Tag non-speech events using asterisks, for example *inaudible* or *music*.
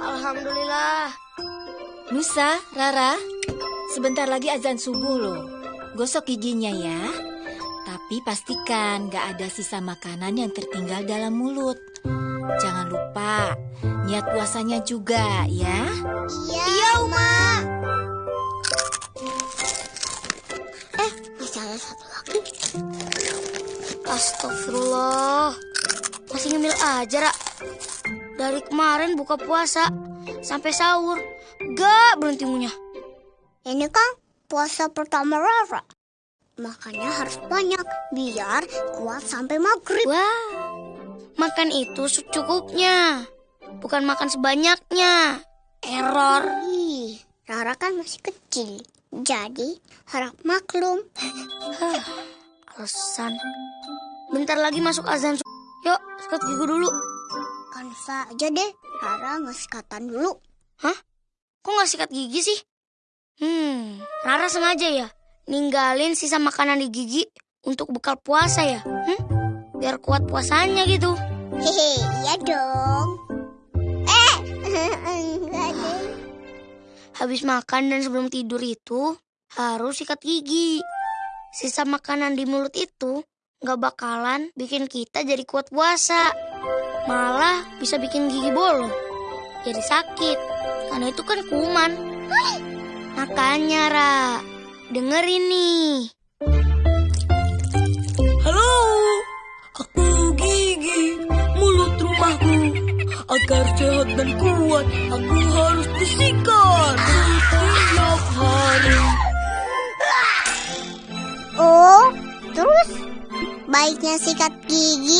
Alhamdulillah. Nusa, Rara, sebentar lagi azan subuh loh. Gosok giginya ya. Tapi pastikan gak ada sisa makanan yang tertinggal dalam mulut. Jangan lupa, niat puasanya juga ya. Iya, iya Uma. Eh, masih ada satu lagi. Astagfirullah. Masih ngemil aja, Ra. Dari kemarin buka puasa sampai sahur, gak berhenti ngunyah. Ini kan puasa pertama Rara. Makanya harus banyak biar kuat sampai maghrib. Wah, makan itu secukupnya. Bukan makan sebanyaknya. Error. Ih, Rara kan masih kecil. Jadi harap maklum. *laughs* Alasan. Bentar lagi masuk azan. Yuk, sikat gigi dulu. Kan saja deh, Rara nggak sikatan dulu. Hah? Kok nggak sikat gigi sih? Hmm, Rara sengaja ya ninggalin sisa makanan di gigi untuk bekal puasa ya? Hmm? Biar kuat puasanya gitu. Hehe, iya dong. Eh, *laughs* enggak deh. Habis makan dan sebelum tidur itu harus sikat gigi. Sisa makanan di mulut itu nggak bakalan bikin kita jadi kuat puasa. Malah bisa bikin gigi bolong. Jadi sakit. Karena itu kan kuman. Makanya, Ra. Denger ini. Halo, aku Gigi, mulut rumahku. Agar sehat dan kuat, aku harus disikat setiap hari. Oh, terus baiknya sikat gigi